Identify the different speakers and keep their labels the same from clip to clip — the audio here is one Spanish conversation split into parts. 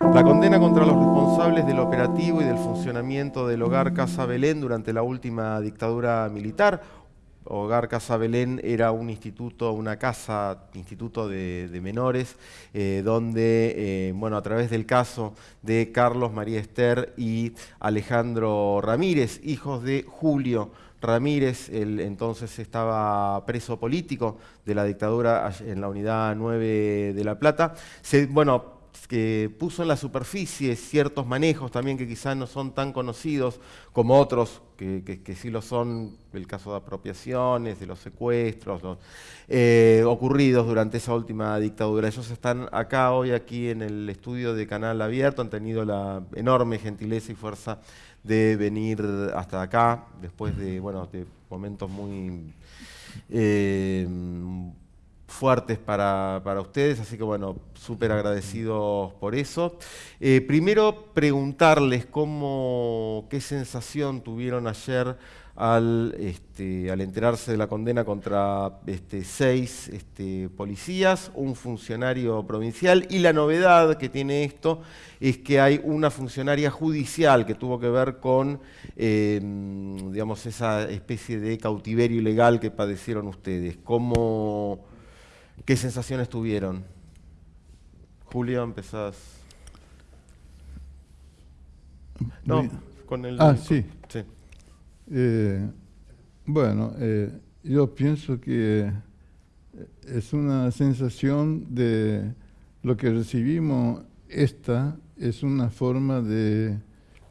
Speaker 1: La condena contra los responsables del operativo y del funcionamiento del hogar Casa Belén durante la última dictadura militar. Hogar Casa Belén era un instituto, una casa, instituto de, menores, eh, donde, eh, bueno, a través del caso de Carlos María Esther y Alejandro Ramírez, hijos de Julio Ramírez, él entonces estaba preso político de la dictadura en la unidad 9 de La Plata. Se, bueno, que puso en la superficie ciertos manejos también que quizás no son tan conocidos como otros, que, sí lo son, el caso de apropiaciones, de los secuestros, eh, ocurridos durante esa última dictadura. Ellos están acá hoy, aquí en el estudio de Canal Abierto, han tenido la enorme gentileza y fuerza de venir hasta acá, después de, bueno, de momentos muy... Eh, fuertes para, ustedes, así que bueno, súper agradecidos por eso. Eh, primero preguntarles cómo, qué sensación tuvieron ayer al, este, al enterarse de la condena contra este, seis este, policías, un funcionario provincial y la novedad que tiene esto es que hay una funcionaria judicial que tuvo que ver con em, digamos, esa especie de cautiverio ilegal que padecieron ustedes. ¿Cómo, ¿Qué sensaciones tuvieron? Julio, empezás.
Speaker 2: No, con el... Ah, sí. Eh, bueno, eh, yo pienso que es una sensación de lo que recibimos, esta es una forma de,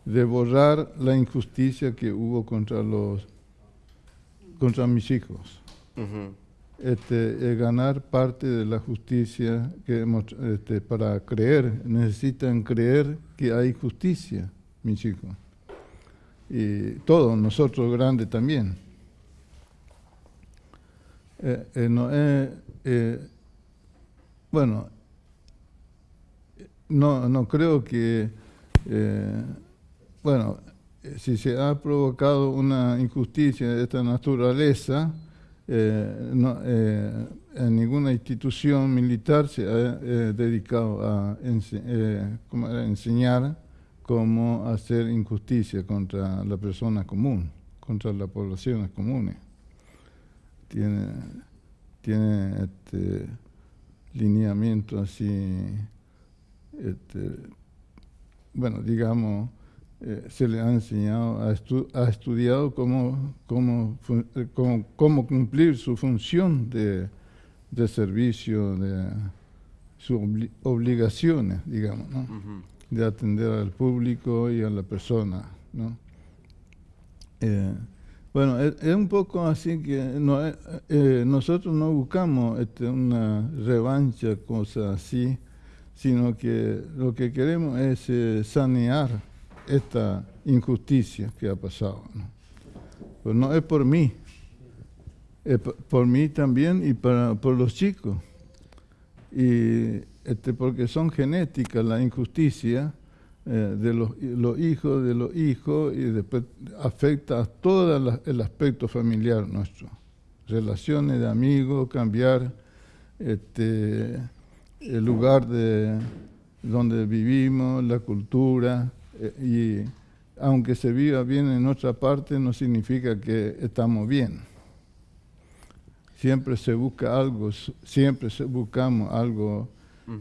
Speaker 2: de borrar la injusticia que hubo contra los contra mis hijos este, ganar parte de la justicia que este, para creer, necesitan creer que hay justicia, mis hijos. Y todos, nosotros grandes también. Eh, eh, eh, bueno, no, no creo que, bueno, si se ha provocado una injusticia de esta naturaleza, eh, no, eh, en ninguna institución militar se ha eh, dedicado a, enseñar cómo hacer injusticia contra la persona común, contra las poblaciones comunes. Tiene, tiene este, lineamiento así, este, bueno, digamos, eh, se le ha enseñado, ha, estudiado cómo, cómo, eh, cómo, cómo, cumplir su función de, de servicio, de sus obligaciones, digamos, ¿no? de atender al público y a la persona. ¿no? Eh, bueno, es, un poco así que no, nosotros no buscamos este, una revancha, cosa así, sino que lo que queremos es sanear esta injusticia que ha pasado. ¿no? No es por mí, es por mí también y para, por los chicos. Y este, porque son genéticas la injusticia eh, de los, hijos de los hijos y después afecta a todo el aspecto familiar nuestro. Relaciones de amigos, cambiar este, el lugar de donde vivimos, la cultura, y aunque se viva bien en otra parte, no significa que estamos bien. Siempre se busca algo, siempre buscamos algo,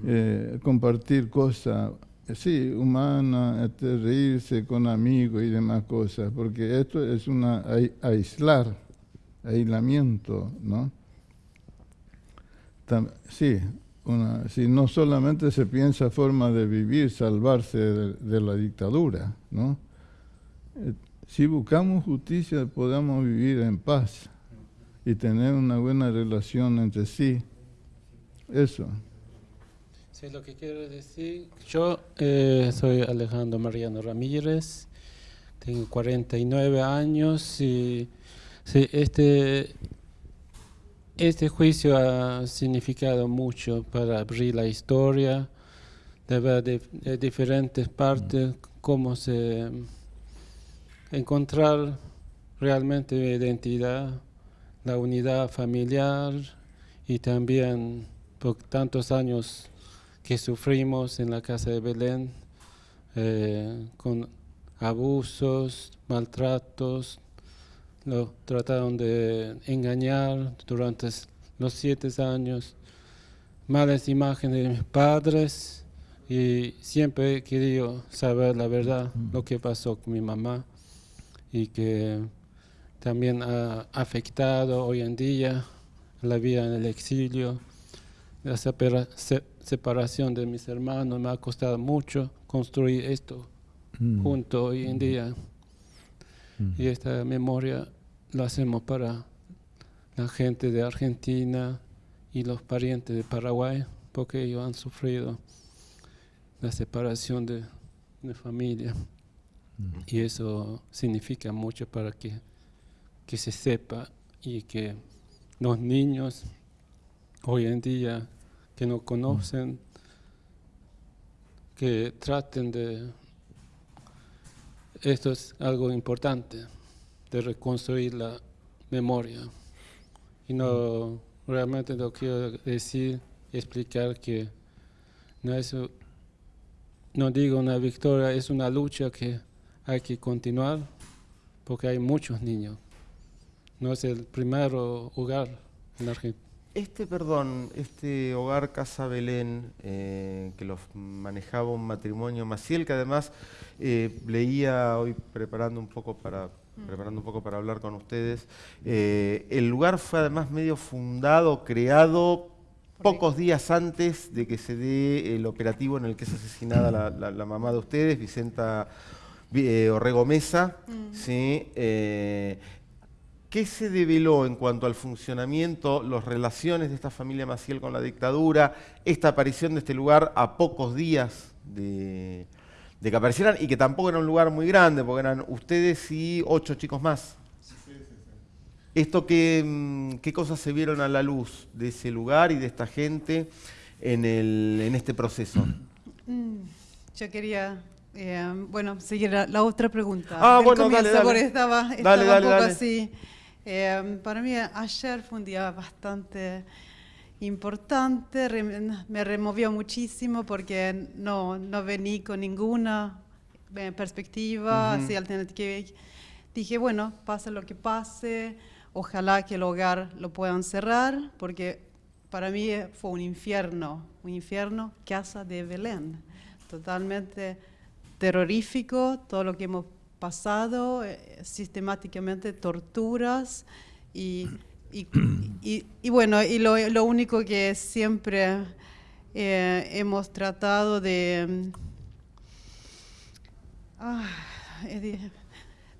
Speaker 2: eh, compartir cosas, sí, humanas, este, reírse con amigos y demás cosas, porque esto es una aislar, aislamiento, ¿no? sí, si no solamente se piensa forma de vivir, salvarse de, la dictadura, ¿no? Eh, si buscamos justicia podamos vivir en paz y tener una buena relación entre sí. Eso.
Speaker 3: Sí, lo que quiero decir, yo eh, soy Alejandro Mariano Ramírez, tengo 49 años y sí, este este juicio ha significado mucho para abrir la historia, de ver de, diferentes partes cómo se encontrar realmente mi identidad, la unidad familiar y también por tantos años que sufrimos en la casa de Belén eh, con abusos, maltratos, lo trataron de engañar durante los siete años, malas imágenes de mis padres y siempre he querido saber la verdad, lo que pasó con mi mamá y que también ha afectado hoy en día la vida en el exilio. La separación de mis hermanos me ha costado mucho construir esto mm. junto hoy en día. Mm. Y esta memoria lo hacemos para la gente de Argentina y los parientes de Paraguay, porque ellos han sufrido la separación de, de familia. Mm. Y eso significa mucho para que, que se sepa y que los niños hoy en día que no conocen, que traten de... Esto es algo importante, de reconstruir la memoria. Y no realmente lo quiero decir, explicar que no es, no digo una victoria, es una lucha que hay que continuar porque hay muchos niños. No es el primer hogar en Argentina.
Speaker 1: Este, perdón, este hogar Casa Belén, eh, que lo manejaba un matrimonio Maciel, que además eh, leía hoy preparando un poco para. Preparando un poco para hablar con ustedes, eh, el lugar fue además medio fundado, creado pocos días antes de que se dé el operativo en el que es asesinada la, mamá de ustedes, Vicenta Orrego Mesa, mm. ¿sí? ¿Qué se develó en cuanto al funcionamiento, las relaciones de esta familia Maciel con la dictadura, esta aparición de este lugar a pocos días de, que aparecieran y que tampoco era un lugar muy grande, porque eran ustedes y ocho chicos más? ¿Esto qué, mm, qué cosas se vieron a la luz de ese lugar y de esta gente en, este proceso?
Speaker 4: Mm, yo quería eh, bueno, seguir la, otra pregunta.
Speaker 1: Ah, bueno, dale, dale.
Speaker 4: Estaba, estaba un poco así. Eh, para mí ayer fue un día bastante importante, me removió muchísimo porque no, no vení con ninguna eh, perspectiva así alternativa. Dije, bueno, pase lo que pase, ojalá que el hogar lo puedan cerrar, porque para mí fue un infierno, un infierno, casa de Belén, totalmente terrorífico, todo lo que hemos pasado, eh, sistemáticamente torturas y, y, bueno, y lo, lo, único que siempre eh, hemos tratado de... Ah,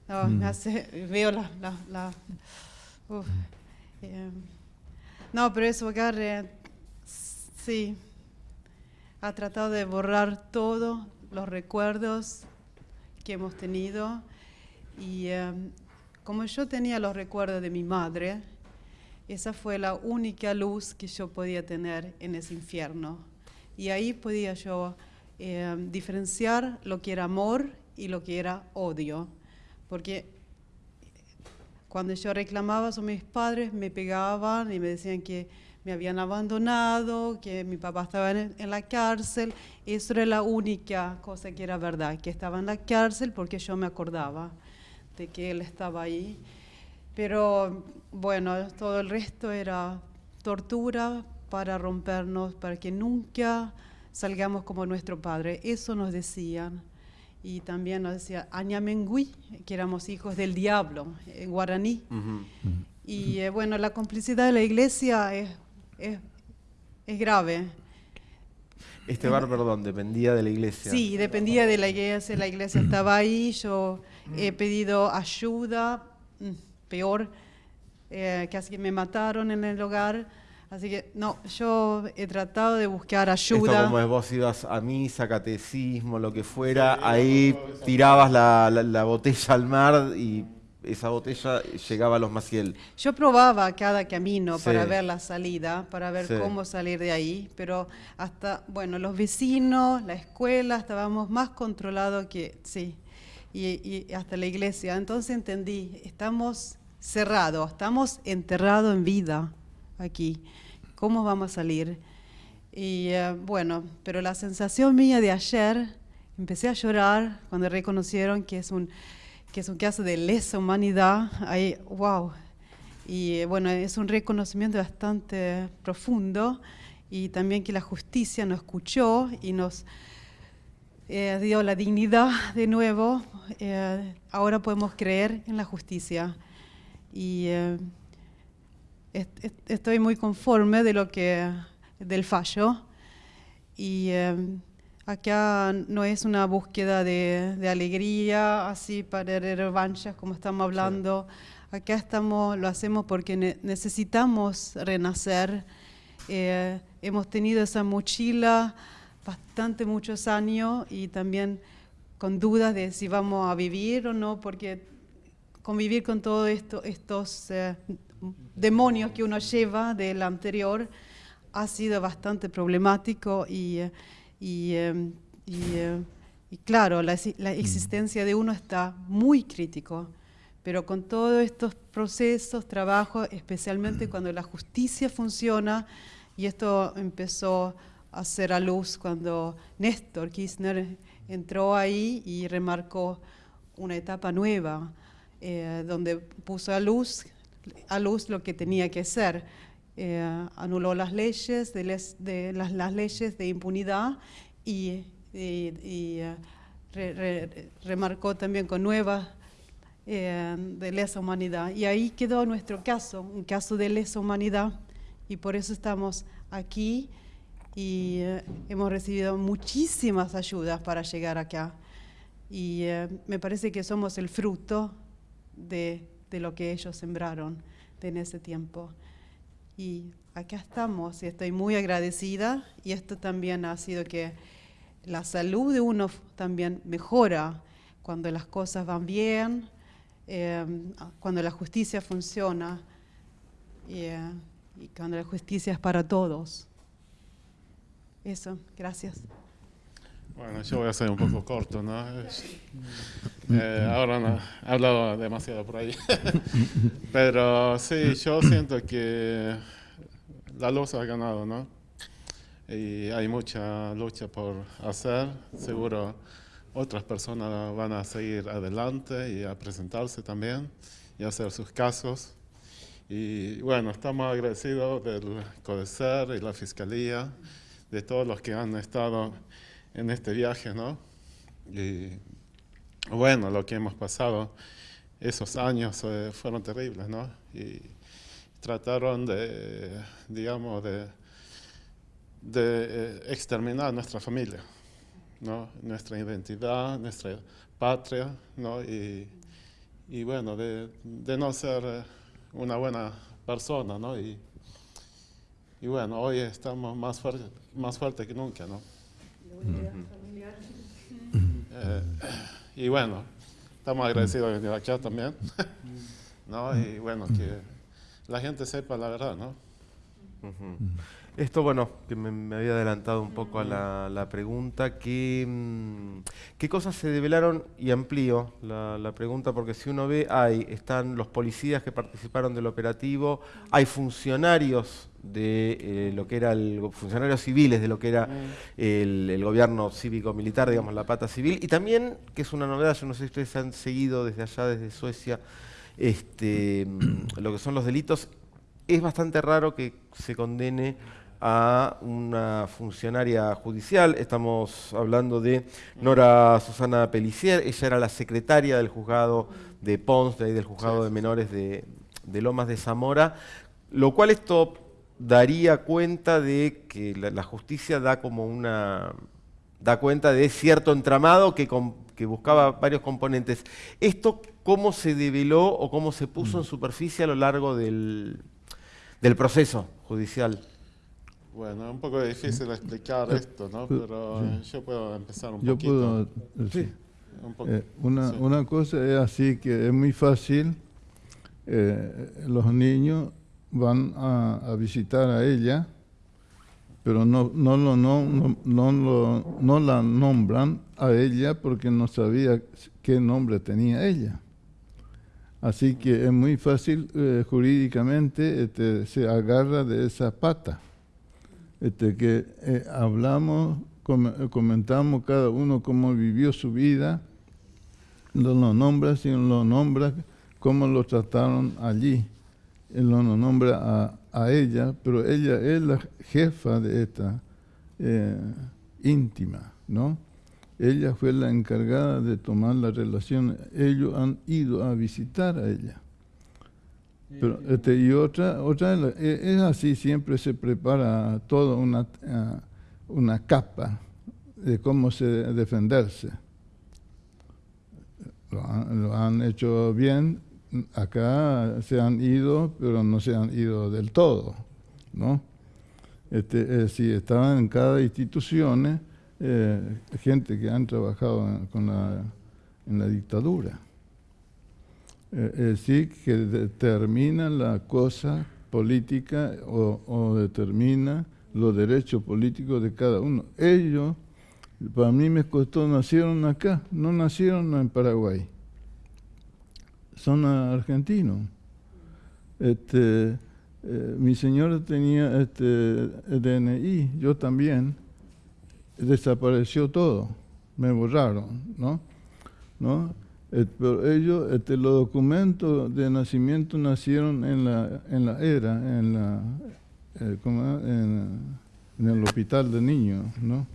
Speaker 4: no, mm. hace, veo la... la, eh, no, pero eso, hogar, sí, ha tratado de borrar todos los recuerdos que hemos tenido. Y em, como yo tenía los recuerdos de mi madre, esa fue la única luz que yo podía tener en ese infierno. Y ahí podía yo em, diferenciar lo que era amor y lo que era odio. Porque cuando yo reclamaba a mis padres, me pegaban y me decían que me habían abandonado, que mi papá estaba en, la cárcel. Eso era la única cosa que era verdad, que estaba en la cárcel porque yo me acordaba de que él estaba ahí. Pero bueno, todo el resto era tortura para rompernos, para que nunca salgamos como nuestro padre. Eso nos decían. Y también nos decía Añamengui, que éramos hijos del diablo, en guaraní. Y eh, bueno, la complicidad de la iglesia es es, grave.
Speaker 1: Este bar, perdón, dependía de la iglesia.
Speaker 4: Sí, dependía de la iglesia, la iglesia estaba ahí, yo he pedido ayuda, mm, peor, eh, casi que me mataron en el hogar, así que no, yo he tratado de buscar ayuda.
Speaker 1: Esto como es vos ibas a misa, catecismo, lo que fuera, ahí tirabas la, la botella al mar y esa botella llegaba a los Maciel.
Speaker 4: Yo probaba cada camino para ver la salida, para ver cómo salir de ahí, pero hasta, bueno, los vecinos, la escuela, estábamos más controlados que, sí, y, hasta la iglesia. Entonces entendí, estamos cerrados, estamos enterrados en vida aquí. ¿Cómo vamos a salir? Y eh, bueno, pero la sensación mía de ayer, empecé a llorar cuando reconocieron que es un, que es un caso de lesa humanidad. Ahí, wow. Y eh, bueno, es un reconocimiento bastante profundo y también que la justicia nos escuchó y nos eh, dio la dignidad de nuevo. ahora podemos creer en la justicia. Y estoy muy conforme de lo que del fallo. Y em, acá no es una búsqueda de, alegría, así para revanchas como estamos hablando. Acá estamos, lo hacemos porque necesitamos renacer. Eh, hemos tenido esa mochila bastante muchos años y también con dudas de si vamos a vivir o no, porque convivir con todos esto, estos eh, demonios que uno lleva del anterior ha sido bastante problemático y, y, em, em, y, claro, la, la, mm. existencia de uno está muy crítico, pero con todos estos procesos, trabajos, especialmente mm. cuando la justicia funciona, y esto empezó a ser a luz cuando Néstor Kirchner entró ahí y remarcó una etapa nueva, eh, donde puso a luz, a luz lo que tenía que ser eh, anuló las leyes de, de las, leyes de impunidad y, eh, remarcó también con nuevas eh, de lesa humanidad. Y ahí quedó nuestro caso, un caso de lesa humanidad, y por eso estamos aquí y hemos recibido muchísimas ayudas para llegar acá. Y me parece que somos el fruto de, de lo que ellos sembraron en ese tiempo. Y acá estamos y estoy muy agradecida y esto también ha sido que la salud de uno también mejora cuando las cosas van bien, em, cuando la justicia funciona eh, y cuando la justicia es para todos. Eso, gracias.
Speaker 5: Bueno, yo voy a ser un poco corto, ¿no? Eh, ahora no, he hablado demasiado por ahí. Pero sí, yo siento que la luz ha ganado, ¿no? Y hay mucha lucha por hacer. Seguro otras personas van a seguir adelante y a presentarse también y hacer sus casos. Y bueno, estamos agradecidos del CODECER y la Fiscalía, de todos los que han estado en este viaje, ¿no? Y bueno, lo que hemos pasado, esos años eh, fueron terribles, ¿no? Y trataron de, digamos, de, eh, exterminar nuestra familia, ¿no? Nuestra identidad, nuestra patria, ¿no? Y, y bueno, de, no ser una buena persona, ¿no? Y bueno, hoy estamos más, fuerte, más fuertes que nunca, ¿no? Eh, y bueno, estamos agradecidos de venir acá también, ¿no? Y bueno, que la gente sepa la verdad, ¿no?
Speaker 1: Esto, bueno, que me, había adelantado un poco a la, pregunta, ¿qué, mm, ¿qué, cosas se develaron? Y amplío la, pregunta, porque si uno ve, hay, están los policías que participaron del operativo, hay funcionarios de eh, lo que era el funcionarios civiles de lo que era el, gobierno cívico-militar, digamos, la pata civil, y también, que es una novedad, yo no sé si ustedes han seguido desde allá, desde Suecia, este, mm, lo que son los delitos, es bastante raro que se condene a una funcionaria judicial. Estamos hablando de Nora Susana Pelicier. Ella era la secretaria del juzgado de Pons, de del juzgado de menores de, Lomas de Zamora, lo cual esto daría cuenta de que la, justicia da como una da cuenta de cierto entramado que, que buscaba varios componentes. ¿Esto cómo se develó o cómo se puso en mm. superficie a lo largo del, del proceso judicial?
Speaker 5: Bueno, es un poco difícil explicar esto, ¿no? Pero yo puedo empezar un
Speaker 2: yo
Speaker 5: poquito.
Speaker 2: Puedo, sí. Eh, una, una, cosa es así que es muy fácil, eh, los niños van a, visitar a ella, pero no, no, lo, no, no, no la nombran a ella porque no sabía qué nombre tenía ella. Así que es muy fácil eh, jurídicamente, este, se agarra de esa pata este, que eh, hablamos, comentamos cada uno cómo vivió su vida, no lo nombra, sino lo nombra cómo lo trataron allí. Él no lo nombra a, ella, pero ella es la jefa de esta eh, íntima, ¿no? Ella fue la encargada de tomar la relación. Ellos han ido a visitar a ella. Pero, este, y otra, otra e, es así, siempre se prepara toda una, una capa de cómo se defenderse. Lo han, hecho bien, acá se han ido, pero no se han ido del todo, ¿no? Este, eh, si estaban en cada institución, eh, gente que han trabajado con la, en la dictadura. Eh, es decir, que determina la cosa política o, determina los derechos políticos de cada uno. Ellos, para mí me costó, nacieron acá, no nacieron en Paraguay, son argentinos. Este, eh, mi señora tenía este DNI, yo también, desapareció todo, me borraron, ¿no? ¿No? Pero ellos, este, los documentos de nacimiento nacieron en la, en la era, en, la, eh, en, el hospital de niños, ¿no?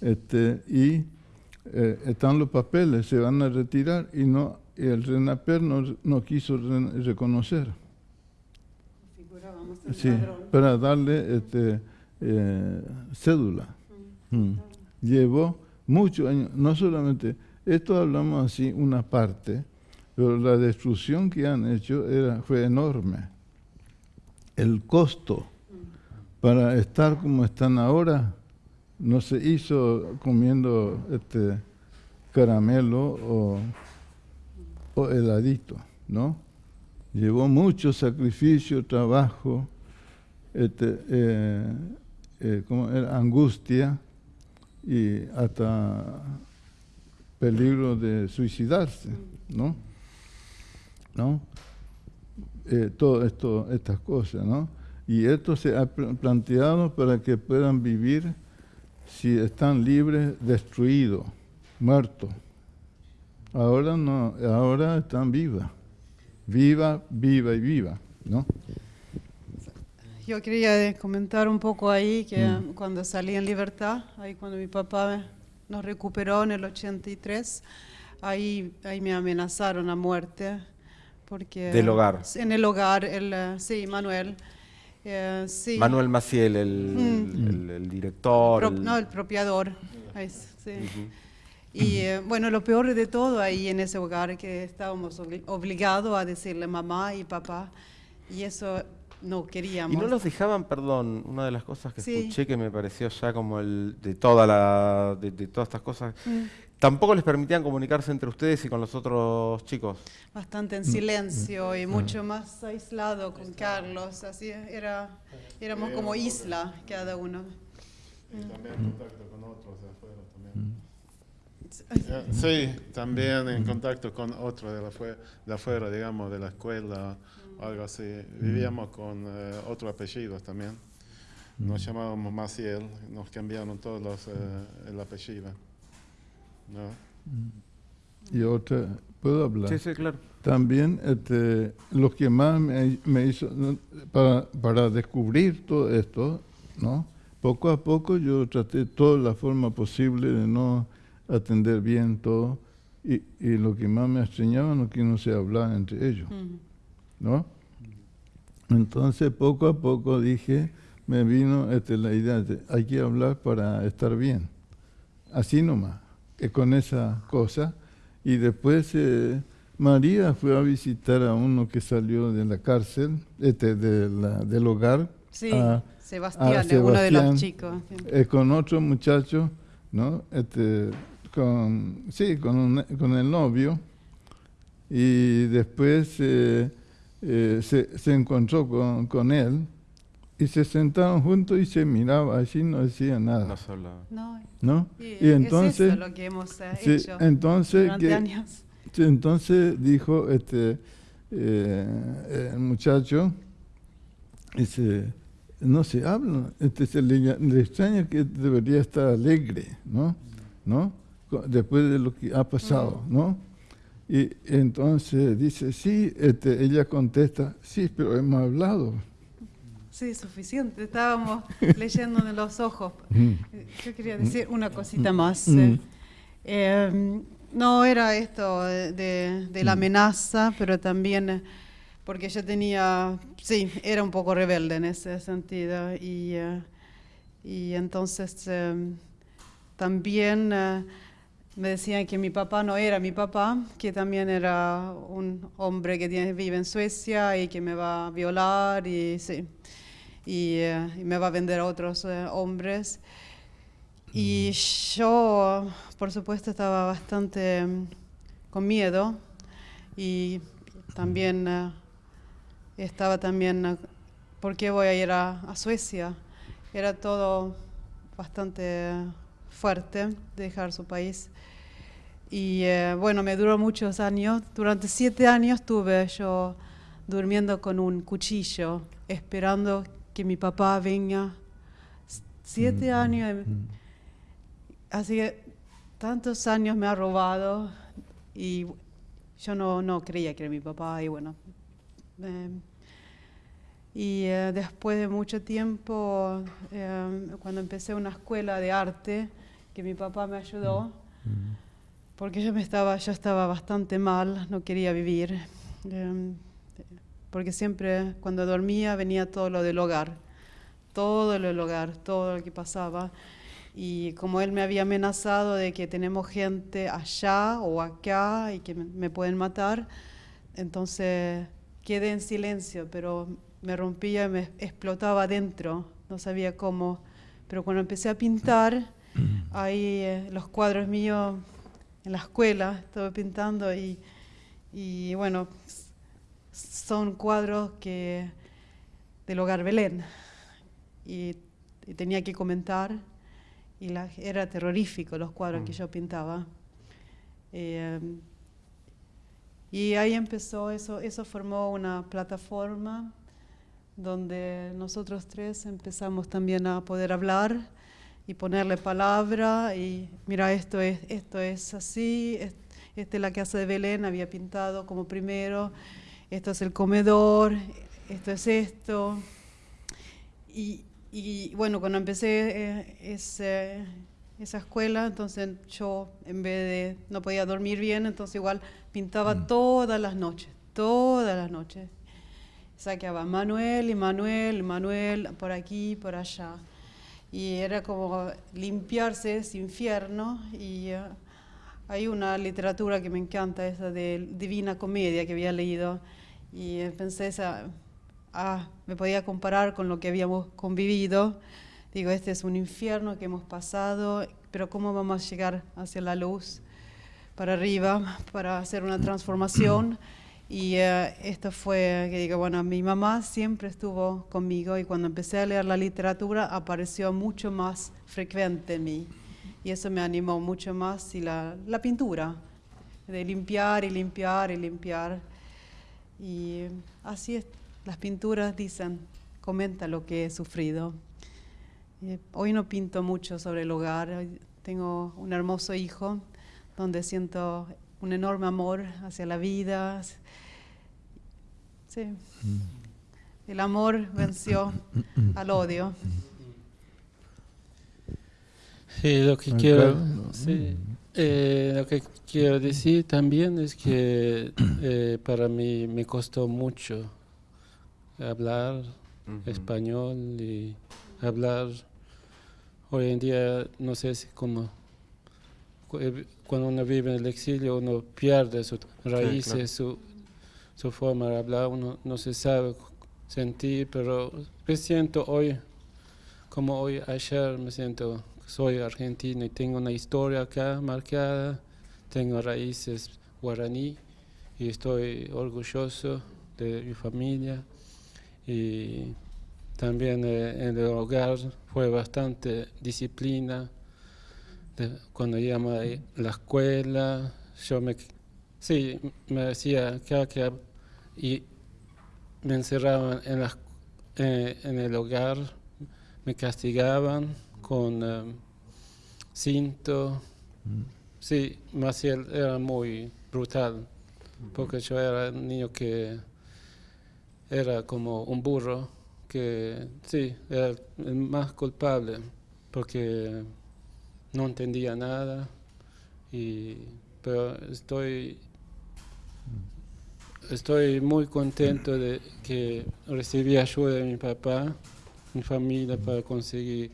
Speaker 2: este, y eh, están los papeles, se van a retirar y no el RENAPER no, no quiso reconocer. Sí, para darle este, cédula. Mm. Llevó muchos años, no solamente esto hablamos así una parte, pero la destrucción que han hecho era, fue enorme. El costo para estar como están ahora no se hizo comiendo este caramelo o, heladito, ¿no? Llevó mucho sacrificio, trabajo, este, eh, eh, era angustia y hasta peligro de suicidarse, ¿no? ¿No? Eh, todo estas cosas, ¿no? Y esto se ha planteado para que puedan vivir si están libres, destruidos, muertos. Ahora no, ahora están vivas. Viva, viva y viva, ¿no?
Speaker 4: Yo quería comentar un poco ahí que mm. cuando salí en libertad, ahí cuando mi papá nos recuperó en el 83. Ahí, ahí me amenazaron a muerte. Porque,
Speaker 1: ¿Del hogar?
Speaker 4: En el hogar, el, eh, sí, Manuel. Eh, sí.
Speaker 1: Manuel Maciel, el, mm. el, director.
Speaker 4: No, el propiador. sí. Y eh, bueno, lo peor de todo ahí en ese hogar que estábamos obligados a decirle mamá y papá. Y eso no queríamos.
Speaker 1: Y no los dejaban, perdón, una de las cosas que escuché que me pareció ya como el de toda la de, todas estas cosas. Mm. Tampoco les permitían comunicarse entre ustedes y con los otros chicos.
Speaker 4: Bastante en silencio y mucho más aislado con Carlos, así era éramos como isla cada uno.
Speaker 5: Y también en contacto con otros de afuera también. Sí, también en contacto con otros de, de afuera, digamos, de la escuela algo así. Vivíamos con eh, otros apellidos también. Nos llamábamos Maciel, nos cambiaron todos los, eh, el apellido. ¿no?
Speaker 2: Y otra, ¿puedo hablar?
Speaker 1: Sí, sí, claro.
Speaker 2: También este, lo que más me, me hizo, para, para, descubrir todo esto, ¿no? poco a poco yo traté toda la forma posible de no atender bien todo. Y, y lo que más me extrañaba no que no se hablaba entre ellos. ¿no? Entonces poco a poco dije, me vino este, la idea de hay que hablar para estar bien. Así nomás, con esa cosa. Y después eh, María fue a visitar a uno que salió de la cárcel, este, de del hogar.
Speaker 4: Sí, Sebastián, uno de los chicos.
Speaker 2: Eh, con otro muchacho, ¿no? Este, con, sí, con, con el novio. Y después... Eh, eh, se, se, encontró con, con, él y se sentaron juntos y se miraba así, no decía nada.
Speaker 1: No se hablaba.
Speaker 2: No. Y, entonces,
Speaker 4: es eso lo que hemos eh, hecho
Speaker 2: entonces, entonces dijo este eh, el muchacho, dice, no se habla. Este, se le, le, extraña que debería estar alegre, ¿no? ¿No? Después de lo que ha pasado, ¿no? Y entonces dice, sí, este, ella contesta, sí, pero hemos hablado.
Speaker 4: Sí, suficiente. Estábamos leyendo en los ojos. Yo quería decir una cosita más. Eh, em, no era esto de, de, la amenaza, pero también porque yo tenía, sí, era un poco rebelde en ese sentido. Y, uh, y entonces um, también uh, me decían que mi papá no era mi papá, que también era un hombre que tiene, vive en Suecia y que me va a violar y, sí, y, y me va a vender a otros hombres. Y yo, por supuesto, estaba bastante um, con miedo y también estaba también, ¿por qué voy a ir a, Suecia? Era todo bastante fuerte dejar su país. Y eh, bueno, me duró muchos años. Durante siete años estuve yo durmiendo con un cuchillo, esperando que mi papá venga. Siete mm, años. Mm. Así que tantos años me ha robado y yo no, no creía que era mi papá y bueno, y eh, después de mucho tiempo, eh, cuando empecé una escuela de arte, que mi papá me ayudó, mm. Porque yo, me estaba, yo estaba bastante mal, no quería vivir, eh, porque siempre cuando dormía venía todo lo del hogar, todo lo del hogar, todo lo que pasaba. Y como él me había amenazado de que tenemos gente allá o acá y que me pueden matar, entonces quedé en silencio, pero me rompía y me explotaba adentro, no sabía cómo. Pero cuando empecé a pintar, ahí eh, los cuadros míos en la escuela, estuve pintando y, y bueno, son cuadros que del hogar Belén. Y, tenía que comentar y la, era terrorífico los cuadros que mm. yo pintaba. Eh, y ahí empezó, eso, eso formó una plataforma donde nosotros tres empezamos también a poder hablar y ponerle palabra y mira, esto es, esto es así, esta es la casa de Belén, había pintado como primero, esto es el comedor, esto es esto. Y, y bueno, cuando empecé eh, ese, esa escuela, entonces yo en vez de, no podía dormir bien, entonces igual pintaba mm. todas las noches, todas las noches saqueaba Manuel y Manuel, Manuel, por aquí, por allá. Y era como limpiarse ese infierno. Y eh, hay una literatura que me encanta, esa de Divina Comedia que había leído. Y pensé, esa, ah, me podía comparar con lo que habíamos convivido. Digo, este es un infierno que hemos pasado, pero ¿cómo vamos a llegar hacia la luz? Para arriba, para hacer una transformación. Y eh, esto fue, que digo, bueno, mi mamá siempre estuvo conmigo y cuando empecé a leer la literatura apareció mucho más frecuente en mí. Y eso me animó mucho más y la, la pintura, de limpiar y limpiar y limpiar. Y así es, las pinturas dicen, comenta lo que he sufrido. hoy no pinto mucho sobre el hogar, tengo un hermoso hijo donde siento un enorme amor hacia la vida. Sí. El amor venció al odio.
Speaker 3: Sí, lo que quiero, eh, lo que quiero decir también es que eh, para mí me costó mucho hablar español y hablar hoy en día no sé si cómo eh, cuando uno vive en el exilio uno pierde sus raíces, su, su, forma de hablar, uno no se sabe sentir, pero me siento hoy, como hoy ayer, me siento, soy argentino y tengo una historia acá marcada, tengo raíces guaraní y estoy orgulloso de mi familia y también eh, en el hogar fue bastante disciplina cuando íbamos a la escuela, yo me, sí, me decía que, que y me encerraban en, eh, en el hogar me castigaban con eh, cinto. Sí, Maciel era muy brutal, porque yo era un niño que era como un burro, que sí, era el más culpable, porque no entendía nada, y, pero estoy, estoy muy contento de que recibí ayuda de mi papá, mi familia, para conseguir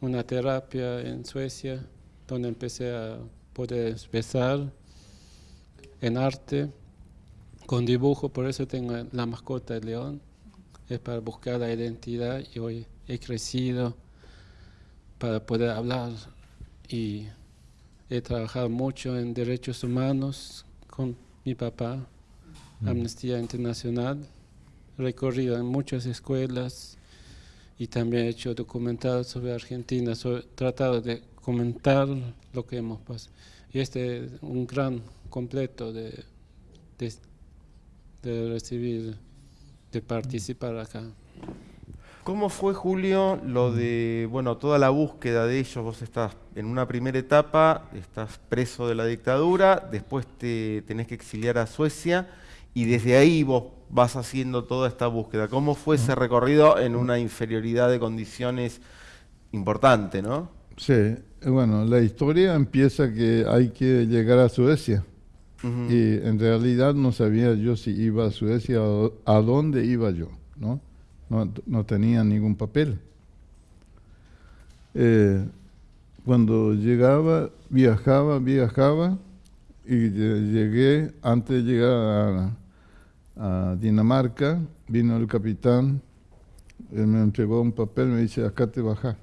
Speaker 3: una terapia en Suecia, donde empecé a poder expresar en arte, con dibujo, por eso tengo la mascota de león, es para buscar la identidad y hoy he crecido para poder hablar y he trabajado mucho en derechos humanos con mi papá, Amnistía Internacional, recorrido en muchas escuelas y también he hecho documentales sobre Argentina, sobre, tratado de comentar lo que hemos pasado. Y este es un gran completo de, de, de recibir, de participar acá.
Speaker 1: ¿Cómo fue, Julio, lo de, bueno, toda la búsqueda de ellos? Vos estás en una primera etapa, estás preso de la dictadura, después te tenés que exiliar a Suecia y desde ahí vos vas haciendo toda esta búsqueda. ¿Cómo fue ese recorrido en una inferioridad de condiciones importante, no?
Speaker 2: Sí, bueno, la historia empieza que hay que llegar a Suecia. Y en realidad no sabía yo si iba a Suecia o a dónde iba yo, ¿no? No, no tenía ningún papel. Eh, cuando llegaba, viajaba, viajaba y lle- llegué, antes de llegar a, Dinamarca, vino el capitán, él me entregó un papel, me dice, acá te bajas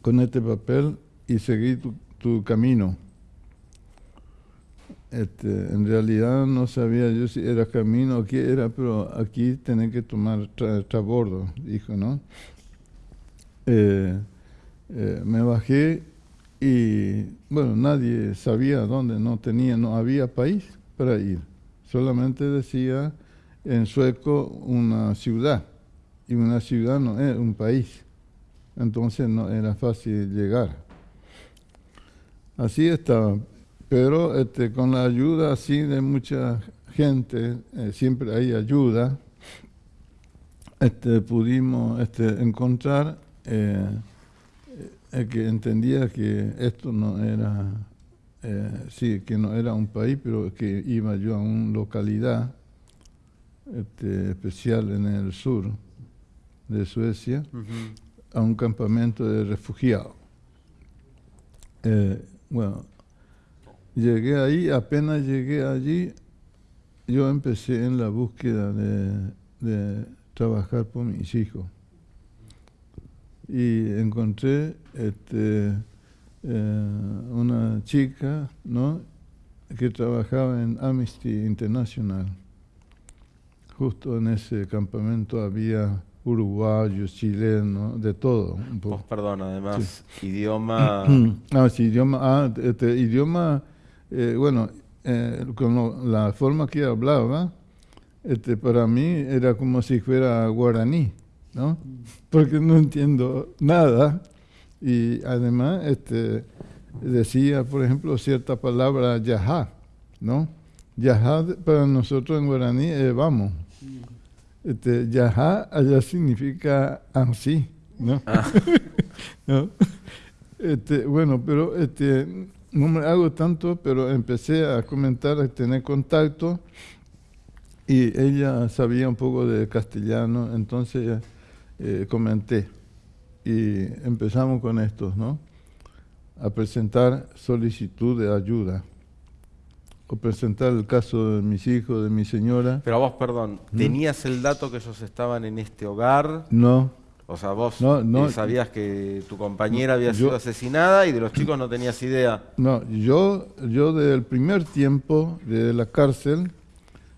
Speaker 2: con este papel y seguí tu camino. Este, en realidad no sabía yo si era camino o qué era, pero aquí tenés que tomar tra- trabordo, dijo, ¿no? Eh, eh, me bajé y, bueno, nadie sabía dónde, no tenía, no había país para ir. Solamente decía en sueco una ciudad, y una ciudad no es un país. Entonces no era fácil llegar. Así estaba. Pero este, con la ayuda así de mucha gente, eh, siempre hay ayuda, este, pudimos este, encontrar eh, eh, que entendía que esto no era, eh, sí, que no era un país, pero que iba yo a una localidad este, especial en el sur de Suecia a un campamento de refugiados. Bueno, llegué ahí, apenas llegué allí, yo empecé en la búsqueda de, de trabajar por mis hijos. Y encontré este, eh, una chica ¿no? que trabajaba en Amnesty International. Justo en ese campamento había uruguayos, chilenos, de todo. Un poco.
Speaker 1: Vos, perdón, además, idioma...
Speaker 2: Ah, sí, idioma, ah, este, idioma, eh, bueno, eh, con lo- la forma que hablaba, este, para mí era como si fuera guaraní, ¿no? Porque no entiendo nada y además este, decía, por ejemplo, cierta palabra yajá, ¿no? Yajá para nosotros en guaraní es vamos. Este, yajá allá significa así, ¿no? ¿no? Este, bueno, pero este, no me hago tanto, pero empecé a comentar, a tener contacto y ella sabía un poco de castellano, entonces eh, comenté y empezamos con estos, ¿no? A presentar solicitud de ayuda o presentar el caso de mis hijos, de mi señora.
Speaker 1: Pero vos, perdón, ¿tenías el dato que ellos estaban en este hogar?
Speaker 2: No,
Speaker 1: O sea, vos
Speaker 2: No, no.
Speaker 1: eh, sabías que tu compañera había
Speaker 2: Yo-
Speaker 1: sido asesinada y de los chicos no tenías idea.
Speaker 2: No, yo, yo desde el primer tiempo de la cárcel,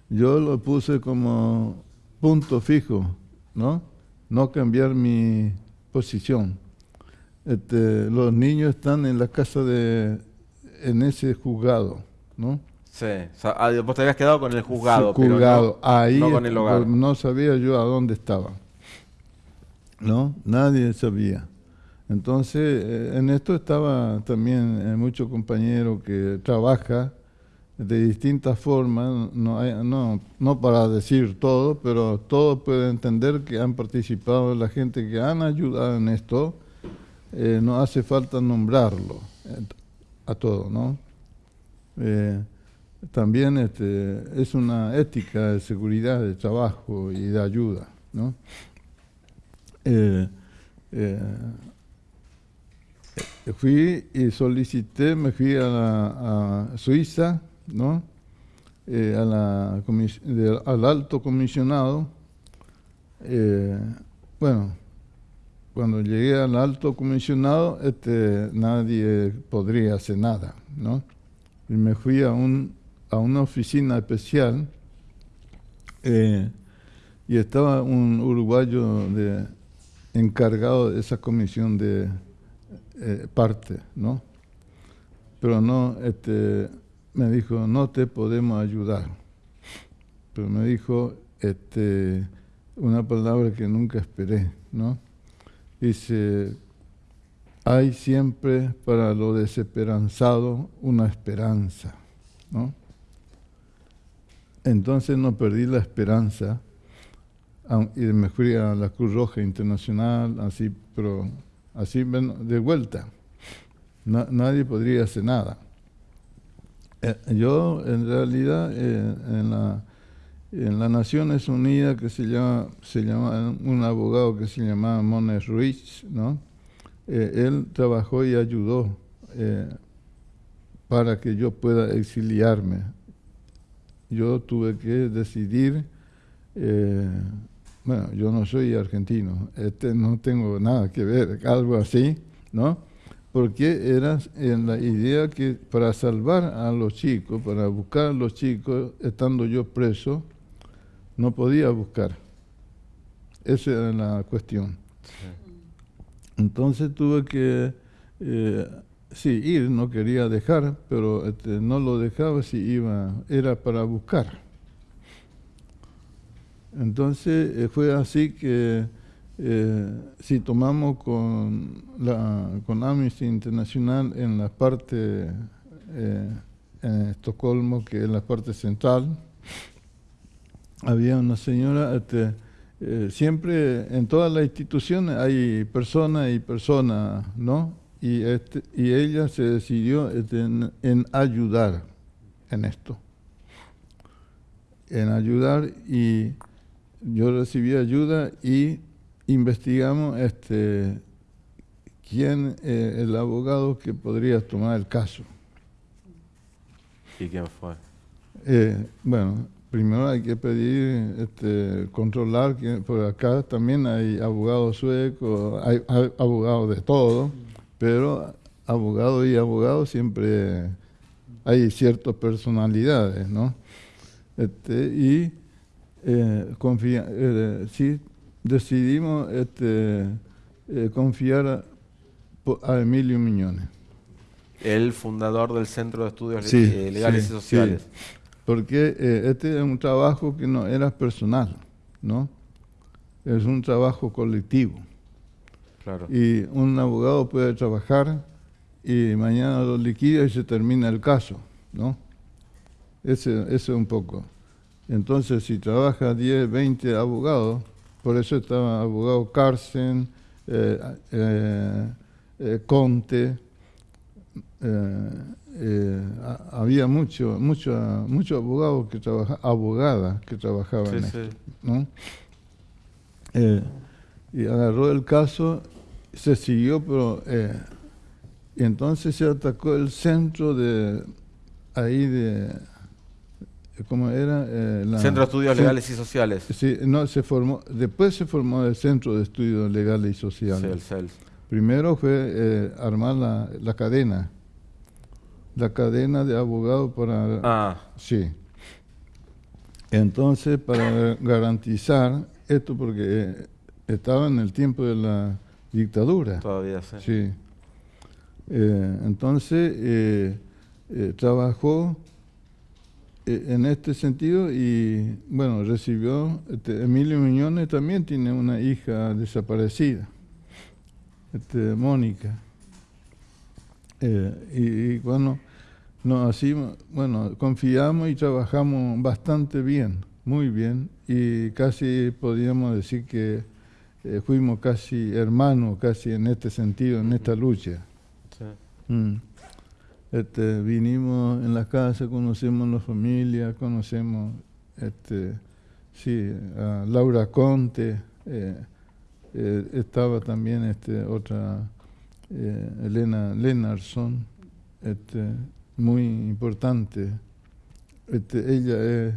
Speaker 2: yo lo puse como punto fijo, ¿no? No cambiar mi posición. Este, los niños están en la casa de, en ese juzgado, ¿no?
Speaker 1: Sí, o sea, ah, vos te habías quedado con el juzgado,
Speaker 2: Sí,
Speaker 1: pero no,
Speaker 2: Ahí
Speaker 1: no con el hogar.
Speaker 2: no sabía yo a dónde estaba. ¿No? Nadie sabía. Entonces, eh, en esto estaba también eh, mucho compañero que trabaja de distintas formas, no, no, no para decir todo, pero todo puede entender que han participado la gente que han ayudado en esto, eh, no hace falta nombrarlo a todo, ¿no? también este, es una ética de seguridad, de trabajo y de ayuda, ¿no? Fui y solicité, me fui a, Suiza, ¿no? Eh, al alto comisionado. Eh, bueno, cuando llegué al alto comisionado, este, nadie podría hacer nada, ¿no? Y me fui a, un, a una oficina especial eh, y estaba un uruguayo de, encargado de esa comisión de eh, parte, ¿no? Pero no, este, me dijo, no te podemos ayudar. Pero me dijo este, una palabra que nunca esperé, ¿no? Dice, hay siempre para lo desesperanzado una esperanza, ¿no? Entonces no perdí la esperanza y me fui a la Cruz Roja Internacional, así, pero así de vuelta. nadie podría hacer nada. Eh, yo, en realidad, eh, en, la, en las Naciones Unidas, que se llama, se llama un abogado que se llamaba Mones Ruiz, ¿no? Eh, él trabajó y ayudó para que yo pueda exiliarme. Yo tuve que decidir bueno, yo no soy argentino, este, no tengo nada que ver, algo así, ¿no? Porque era en la idea que para salvar a los chicos, para buscar a los chicos, estando yo preso, no podía buscar. Esa era la cuestión. Entonces tuve que, eh, sí, ir, no quería dejar, pero este, no lo dejaba si iba, era para buscar. Entonces eh, fue así que eh, si tomamos con, la, con Amnesty Internacional en la parte eh, en Estocolmo, que es la parte central, había una señora, este, siempre en todas las instituciones hay personas y personas, ¿no? Y, este, y ella se decidió este, en ayudar en esto, en ayudar y yo recibí ayuda y investigamos este, quién es eh, el abogado que podría tomar el caso.
Speaker 1: ¿Y quién fue?
Speaker 2: Eh, bueno, primero hay que pedir, este, controlar, que por acá también hay abogados suecos, hay, abogados de todo, pero abogado y abogado siempre hay ciertas personalidades, ¿no? Este, y eh, confía, eh, sí, decidimos este, eh, confiar a, Emilio Miñones.
Speaker 1: El fundador del Centro de Estudios Legales y Sociales.
Speaker 2: porque este es un trabajo que no era personal, ¿no? Es un trabajo colectivo.
Speaker 1: Claro.
Speaker 2: Y un abogado puede trabajar y mañana lo liquida y se termina el caso, ¿no? Ese, ese es un poco. Entonces, si trabaja 10, 20 abogados, por eso estaba abogado Carsten, eh, eh, eh, Conte, había mucho, mucho, mucho abogados que trabajaban, abogadas que trabajaban en esto, ¿no? y agarró el caso, se siguió, pero y entonces se atacó el centro de ahí de ¿cómo era?
Speaker 1: Eh, Centro de Estudios Legales y Sociales.
Speaker 2: Sí, no, se formó, después se formó el Centro de Estudios Legales y Sociales. Primero fue eh, armar la, la, cadena, la cadena de abogados para...
Speaker 1: Ah.
Speaker 2: Sí. Entonces, para garantizar esto, porque eh, estaba en el tiempo de la dictadura.
Speaker 1: Todavía sí.
Speaker 2: Sí. entonces, trabajó eh, en este sentido y bueno, recibió, este, Emilio Miñones también tiene una hija desaparecida, este, Mónica. Eh, y, y, bueno, no, así, bueno, confiamos y trabajamos bastante bien, muy bien, y casi podríamos decir que eh, fuimos casi hermanos, casi en este sentido, en esta lucha. Sí. Mm. Este, vinimos en la casa, conocemos la familia, conocemos este, sí, a Laura Conte, eh, eh, estaba también este, otra eh, Elena Lennarson, este, muy importante. Este, ella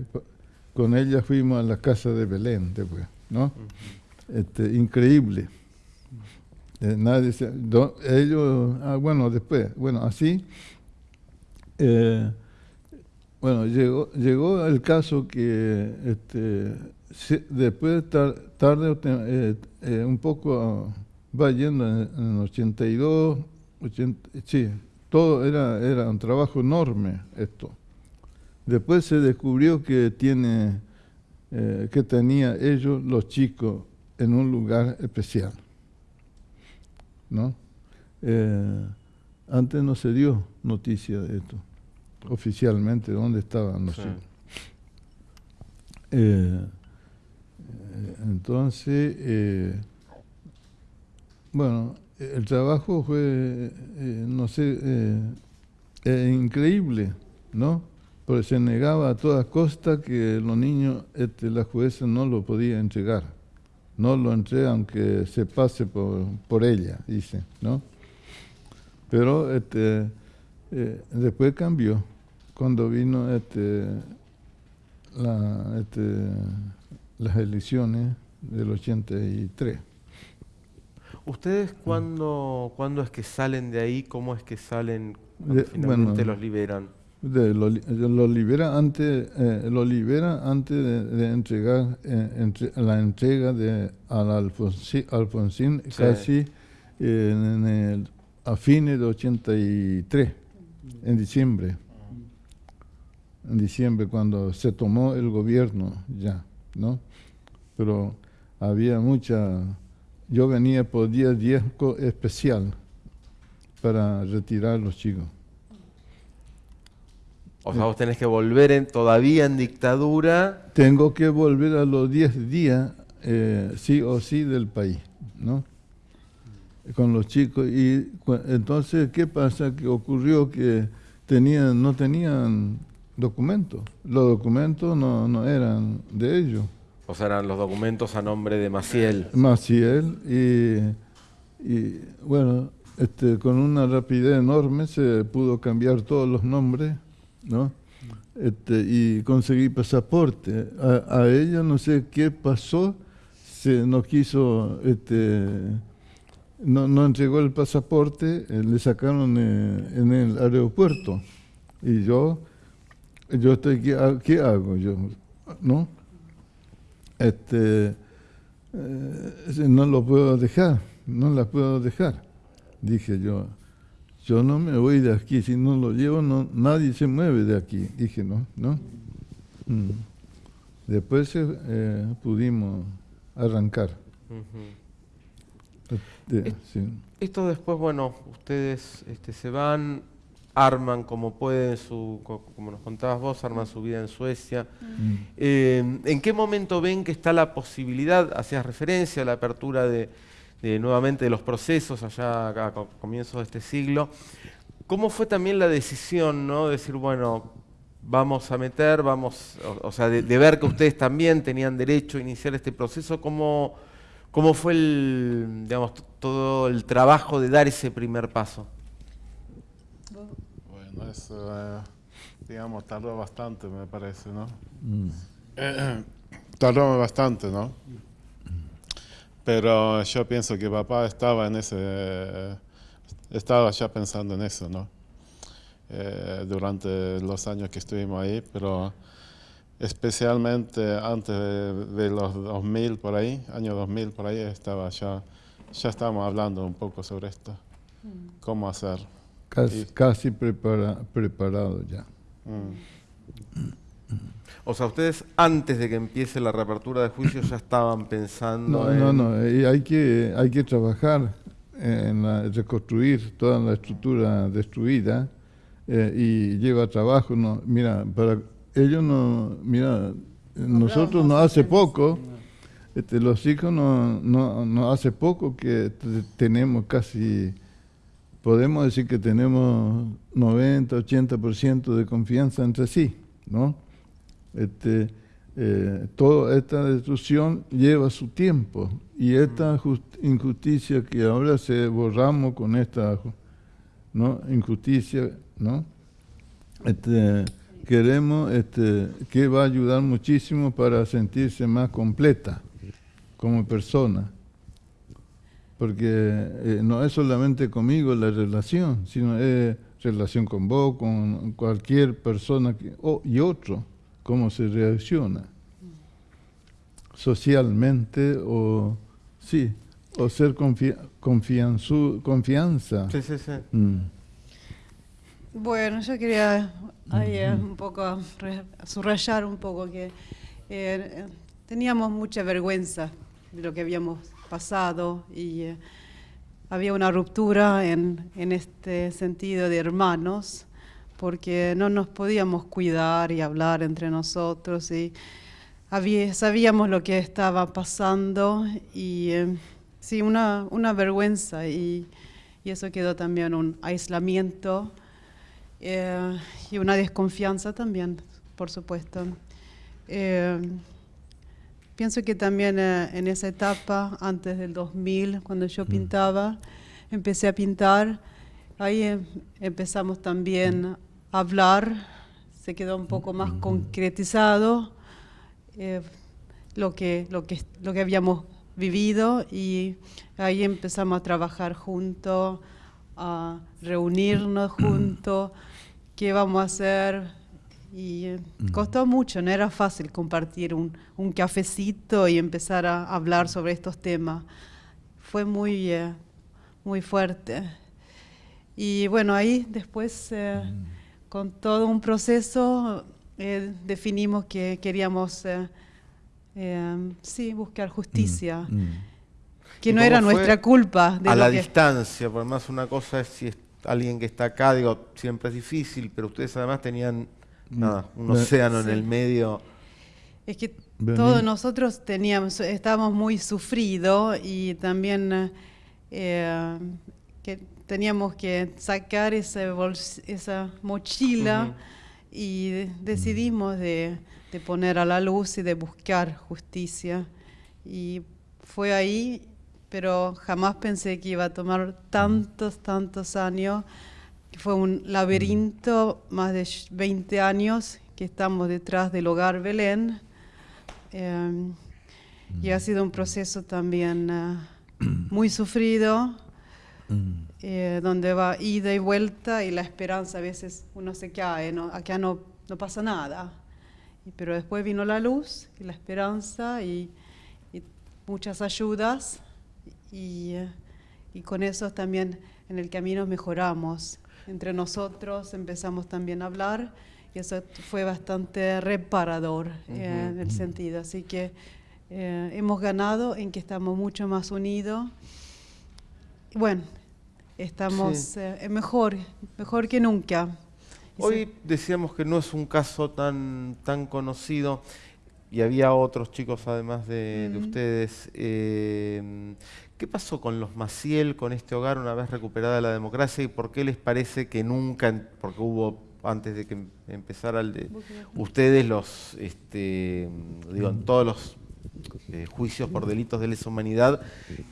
Speaker 2: con ella fuimos a la casa de Belén después, ¿no? este, increíble. nadie ellos, ah, bueno, después, bueno, así eh, bueno, llegó, llegó el caso que este, después tarde eh, eh, un poco va yendo en, el 82, 80, sí, todo era, era un trabajo enorme esto. Después se descubrió que tiene que tenía ellos los chicos en un lugar especial, ¿no? antes no se dio noticia de esto oficialmente dónde estaban los eh, entonces, eh, bueno, el trabajo fue, eh, no sé, increíble, ¿no? Porque se negaba a toda costa que los niños, este, la jueza no lo podía entregar. No lo entrega aunque se pase por, por ella, dice, ¿no? Pero este, después cambió cuando vino este, este, las elecciones del 83.
Speaker 1: ¿Ustedes cuándo, cuándo es que salen de ahí? ¿Cómo es que salen cuando finalmente los liberan?
Speaker 2: De, lo, libera antes, eh, lo libera antes de, entregar eh, la entrega de al Alfonsín, Alfonsín casi eh, a fines de 83, en diciembre en diciembre cuando se tomó el gobierno ya, ¿no? Pero había mucha, yo venía por día 10 especial para retirar los chicos.
Speaker 1: O sea, vos tenés que volver en, todavía en dictadura.
Speaker 2: Tengo que volver a los 10 días, eh, sí o sí, del país, ¿no? Con los chicos. Y entonces, ¿qué pasa? Que ocurrió que tenían, no tenían documentos. Los documentos no, no eran de ellos.
Speaker 1: O sea, eran los documentos a nombre de Maciel.
Speaker 2: Maciel, y, y bueno, este, con una rapidez enorme se pudo cambiar todos los nombres, ¿no? Este, y conseguí pasaporte. A, ella no sé qué pasó, se no quiso, este, no, no entregó el pasaporte, eh, le sacaron eh, en el aeropuerto. Y yo yo estoy, ¿qué, hago yo? ¿No? Este, eh, no lo puedo dejar, no la puedo dejar. Dije yo, yo no me voy de aquí, si no lo llevo, no, nadie se mueve de aquí. Dije, no, ¿no? Mm. Después eh, pudimos arrancar.
Speaker 1: Este, esto después, bueno, ustedes este, se van, arman como pueden, su, como nos contabas vos, arman su vida en Suecia. Mm. Eh, ¿En qué momento ven que está la posibilidad, hacías referencia a la apertura de, nuevamente de los procesos allá a, comienzos de este siglo? ¿Cómo fue también la decisión, ¿no? De decir, bueno, vamos a meter, vamos, o, sea, de, ver que ustedes también tenían derecho a iniciar este proceso, ¿cómo, cómo fue el, digamos, todo el trabajo de dar ese primer paso?
Speaker 5: Eh, digamos, tardó bastante, me parece, ¿no? Mm. tardó bastante, ¿no? Pero yo pienso que papá estaba en ese, estaba ya pensando en eso, ¿no? Eh, durante los años que estuvimos ahí, pero especialmente antes de, los 2000 por ahí, año 2000 por ahí, estaba ya, ya estábamos hablando un poco sobre esto, mm. cómo hacer.
Speaker 2: Casi, casi prepara, preparado ya.
Speaker 1: Mm. O sea, ustedes antes de que empiece la reapertura de juicios ya estaban pensando
Speaker 2: No,
Speaker 1: en...
Speaker 2: no, no, eh, hay que, hay que trabajar en la- reconstruir toda la estructura destruida eh, y lleva trabajo. No, mira, para ellos no, mira, nosotros no hace poco, este, los hijos no, no, no hace poco que te- tenemos casi, podemos decir que tenemos 90, 80% de confianza entre sí, ¿no? Este, eh, toda esta destrucción lleva su tiempo y esta jus- injusticia que ahora se borramos con esta injusticia, ¿no? Este, queremos este, que va a ayudar muchísimo para sentirse más completa como persona. Porque eh, no es solamente conmigo la relación, sino es relación con vos, con cualquier persona que, o- y otro, cómo se reacciona socialmente o sí, o ser confianzu- confianza.
Speaker 1: Sí, sí, sí.
Speaker 2: Mm.
Speaker 4: Bueno, yo quería ahí, eh, un poco subrayar un poco que eh, teníamos mucha vergüenza de lo que habíamos pasado y eh, había una ruptura en, en este sentido de hermanos porque no nos podíamos cuidar y hablar entre nosotros y había- sabíamos lo que estaba pasando y eh, sí, una, una vergüenza y, y eso quedó también un aislamiento eh, y una desconfianza también, por supuesto. Eh, pienso que también eh, en esa etapa, antes del 2000, cuando yo pintaba, empecé a pintar, ahí em- empezamos también a hablar, se quedó un poco más concretizado eh, lo, que, lo, que, lo que habíamos vivido y ahí empezamos a trabajar juntos, a reunirnos juntos, qué vamos a hacer. Y eh, costó mucho, no era fácil compartir un, un cafecito y empezar a hablar sobre estos temas. Fue muy, eh, muy fuerte. Y bueno, ahí después, eh, con todo un proceso, eh, definimos que queríamos, eh, eh, sí, buscar justicia,
Speaker 2: Mm.
Speaker 4: que
Speaker 1: ¿Y
Speaker 4: no era nuestra culpa. De
Speaker 1: a
Speaker 4: lo
Speaker 1: la
Speaker 4: que-
Speaker 1: distancia, por más una cosa es si es alguien que está acá, digo, siempre es difícil, pero ustedes además tenían nada, un
Speaker 2: Ve-
Speaker 1: océano en el medio.
Speaker 4: Es que todos nosotros teníamos, estábamos muy sufridos y también eh, que teníamos que sacar esa, bols- esa mochila y de- decidimos de, de poner a la luz y de buscar justicia. Y fue ahí, pero jamás pensé que iba a tomar tantos, tantos años. Fue un laberinto, más de 20 años que estamos detrás del hogar Belén. Eh, y ha sido un proceso también ah, muy sufrido,
Speaker 2: Mm.
Speaker 4: eh, donde va ida y vuelta y la esperanza a veces uno se cae, ¿no? acá no, no pasa nada. Pero después vino la luz y la esperanza y, y muchas ayudas y, y con eso también en el camino mejoramos. Entre nosotros empezamos también a hablar y eso fue bastante reparador eh, en el sentido. Así que eh, hemos ganado en que estamos mucho más unidos. Bueno, estamos
Speaker 1: Sí.
Speaker 4: eh, mejor, mejor que nunca.
Speaker 1: Hoy decíamos que no es un caso tan, tan conocido y había otros chicos además de, ustedes. Eh, ¿Qué pasó con los Maciel, con este hogar una vez recuperada la democracia y por qué les parece que nunca, porque hubo antes de que em- empezara el de ustedes los, este, digo, en todos los eh, juicios por delitos de lesa humanidad,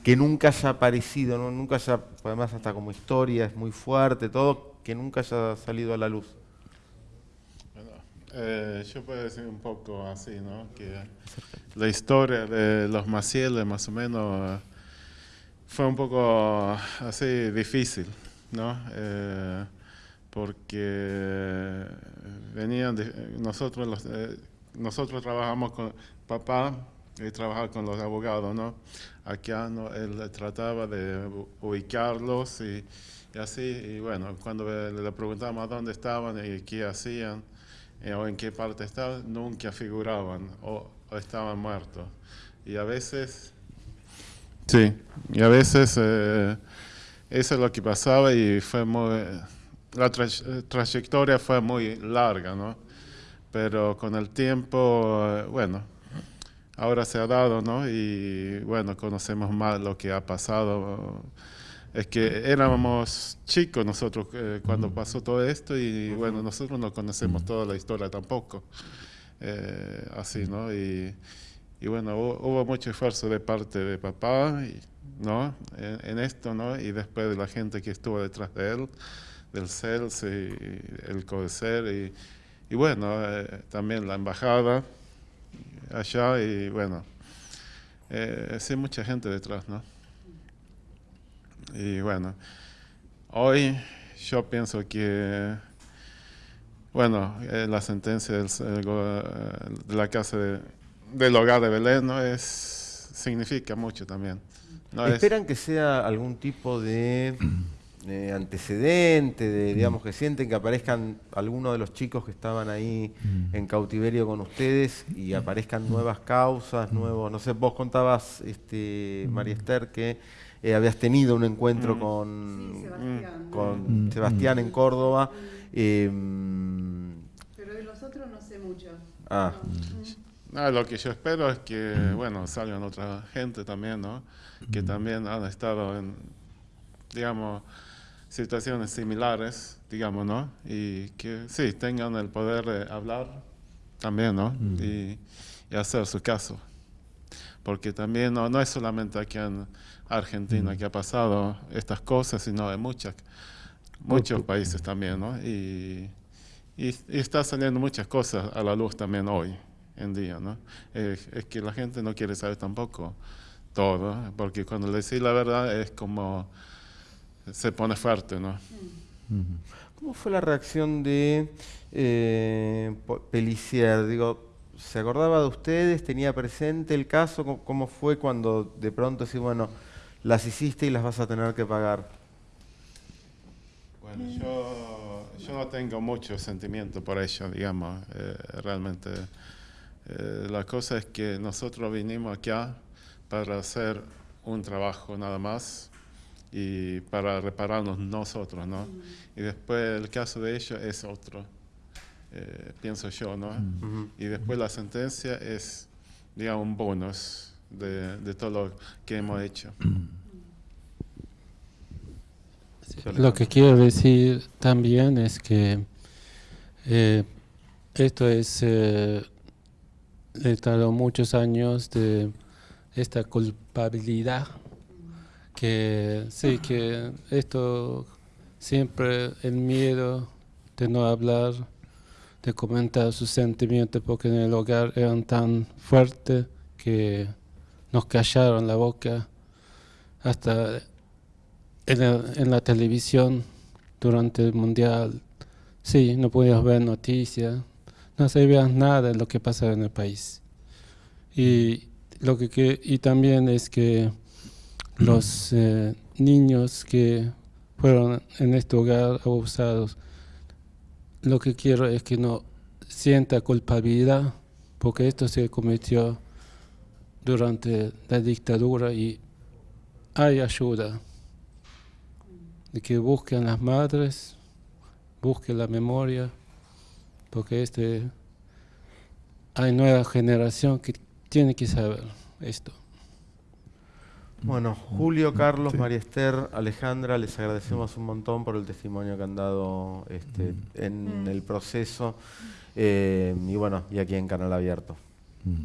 Speaker 1: que nunca haya aparecido, ¿no? nunca haya, además hasta como historia es muy fuerte, todo, que nunca haya salido a la luz.
Speaker 5: Bueno, eh, yo puedo decir un poco así, ¿no? Que la historia de los Maciel, más o menos, eh, fue un poco así difícil, ¿no? Eh, porque venían de, nosotros los, eh, nosotros trabajamos con papá y trabajaba con los abogados, ¿no? Acá ¿no? él trataba de ubicarlos y, así, y bueno, cuando le le preguntamos a dónde estaban y qué hacían, eh, o en qué parte estaban, nunca figuraban o, estaban muertos. Y a veces, sí, y a veces eh, eso es lo que pasaba y fue muy, la trayectoria fue muy larga, ¿no? Pero con el tiempo, eh, bueno, ahora se ha dado, ¿no? Y bueno, conocemos más lo que ha pasado es que éramos chicos nosotros eh, cuando pasó todo esto y bueno, nosotros no conocemos toda la historia tampoco. Eh, así, ¿no? Y, y bueno, hubo, mucho esfuerzo de parte de papá, ¿no? En, esto, ¿no? Y después de la gente que estuvo detrás de él, del CELS y el CODECER y, y bueno, eh, también la embajada allá y bueno, sí, mucha gente detrás, ¿no? Y bueno, hoy yo pienso que, bueno, eh, la sentencia del, eh, de la casa del hogar de Belén ¿no? es, significa mucho también.
Speaker 1: ¿Esperan que sea algún tipo de, antecedente, de, digamos, que sienten que aparezcan algunos de los chicos que estaban ahí mm. en cautiverio con ustedes y aparezcan nuevas causas, nuevos, no sé, vos contabas, este, María Esther, que eh, habías tenido un encuentro mm. con, Sebastián, con mm. Sebastián en Córdoba.
Speaker 4: Em, Pero de los otros no sé mucho.
Speaker 5: Ah. Lo que yo espero es que, bueno, salgan otra gente también, ¿no? Que también han estado en, digamos, situaciones similares, digamos, ¿no? Y que sí, tengan el poder de hablar también, ¿no? Y, y, hacer su caso. Porque también no, no es solamente aquí en Argentina mm. que ha pasado estas cosas, sino de muchas, muchos países también, ¿no? Y, y, está saliendo muchas cosas a la luz también hoy en día, ¿no? es que la gente no quiere saber tampoco todo, porque cuando le decís la verdad es como se pone fuerte, ¿no?
Speaker 1: ¿Cómo fue la reacción de eh, Pelicier? Digo, ¿se acordaba de ustedes? ¿Tenía presente el caso? ¿Cómo fue cuando de pronto decís, bueno, las hiciste y las vas a tener que pagar.
Speaker 5: Bueno, yo, yo no tengo mucho sentimiento por ello, digamos, eh, realmente. Eh, la cosa es que nosotros vinimos acá para hacer un trabajo nada más y para repararnos nosotros, ¿no? Y después el caso de ellos es otro, eh, pienso yo, ¿no? Y después la sentencia es, digamos, un bonus de, todo lo que hemos hecho.
Speaker 3: Lo que quiero decir también es que eh, esto es, eh, he estado muchos años de esta culpabilidad, que sí, que esto siempre el miedo de no hablar, de comentar sus sentimientos, porque en el hogar eran tan fuertes que nos callaron la boca hasta en la, televisión durante el mundial. Sí, no podías ver noticias, no sabías nada de lo que pasaba en el país. Y, lo que, y también es que los eh, niños que fueron en este hogar abusados, lo que quiero es que no sienta culpabilidad porque esto se cometió durante la dictadura y hay ayuda de que busquen las madres, busquen la memoria, porque este hay nueva generación que tiene que saber esto.
Speaker 1: Bueno, Julio, Carlos, María Esther, Alejandra, les agradecemos un montón por el testimonio que han dado este, mm. en mm. el proceso eh, y bueno, y aquí en Canal Abierto.
Speaker 2: Mm.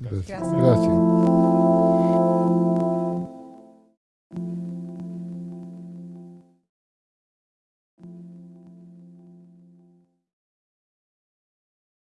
Speaker 2: Gracias. Gracias.